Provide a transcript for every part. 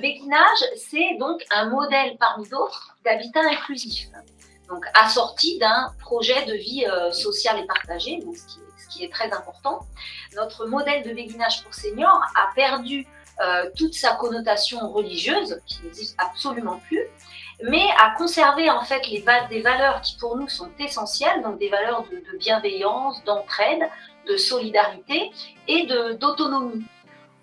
béguinage, c'est donc un modèle parmi d'autres d'habitat inclusif, donc assorti d'un projet de vie euh, sociale et partagée, donc ce, qui est, très important. Notre modèle de béguinage pour seniors a perdu euh, toute sa connotation religieuse, qui n'existe absolument plus, mais a conservé en fait des valeurs qui pour nous sont essentielles, donc des valeurs de bienveillance, d'entraide, de solidarité et d'autonomie.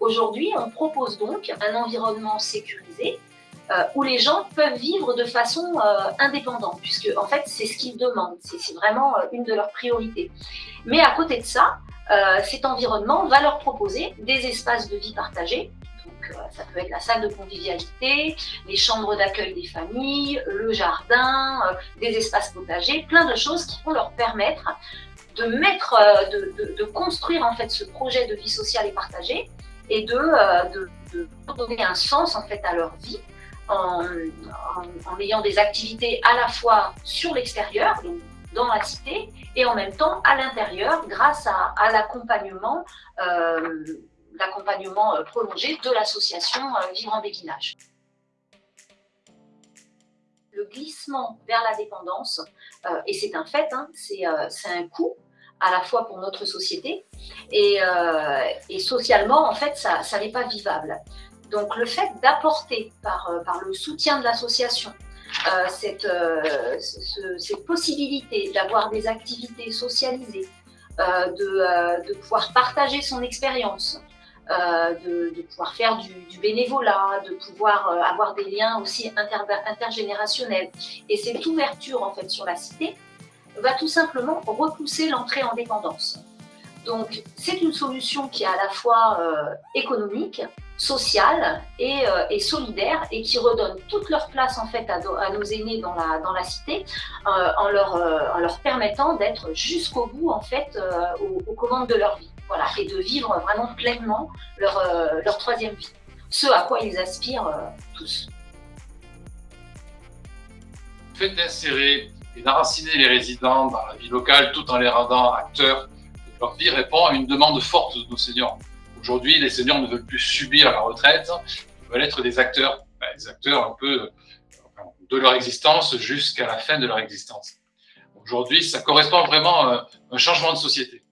Aujourd'hui, on propose donc un environnement sécurisé euh, où les gens peuvent vivre de façon euh, indépendante, puisque en fait, c'est ce qu'ils demandent, c'est vraiment euh, une de leurs priorités. Mais à côté de ça, cet environnement va leur proposer des espaces de vie partagés. Donc, ça peut être la salle de convivialité, les chambres d'accueil des familles, le jardin, des espaces potagers, plein de choses qui vont leur permettre de mettre, de construire en fait ce projet de vie sociale et partagée et de, euh, de, donner un sens en fait à leur vie en, ayant des activités à la fois sur l'extérieur, dans la cité, et en même temps à l'intérieur grâce à, l'accompagnement euh, l'accompagnement euh, prolongé de l'association Vivre en béguinage. Le glissement vers la dépendance, et c'est un fait, hein, c'est un coût, à la fois pour notre société et, euh, socialement, en fait, ça, n'est pas vivable. Donc, le fait d'apporter par, euh, par le soutien de l'association euh, cette, ce, cette possibilité d'avoir des activités socialisées, de, de, pouvoir partager son expérience, de, pouvoir faire du, bénévolat, de pouvoir avoir des liens aussi inter, intergénérationnels. Et cette ouverture en fait sur la cité, va tout simplement repousser l'entrée en dépendance. Donc, c'est une solution qui est à la fois euh, économique, sociale et, euh, et, solidaire et qui redonne toute leur place en fait à, nos aînés dans la, dans la cité euh, en, leur, en leur permettant d'être jusqu'au bout en fait aux, commandes de leur vie. Voilà, et de vivre vraiment pleinement leur, leur troisième vie. Ce à quoi ils aspirent tous. Fait d'insérer et d'enraciner les résidents dans la vie locale tout en les rendant acteurs de leur vie répond à une demande forte de nos seniors. Aujourd'hui, les seniors ne veulent plus subir la retraite, ils veulent être des acteurs, ben, des acteurs un peu de leur existence jusqu'à la fin de leur existence. Aujourd'hui, ça correspond vraiment à un changement de société.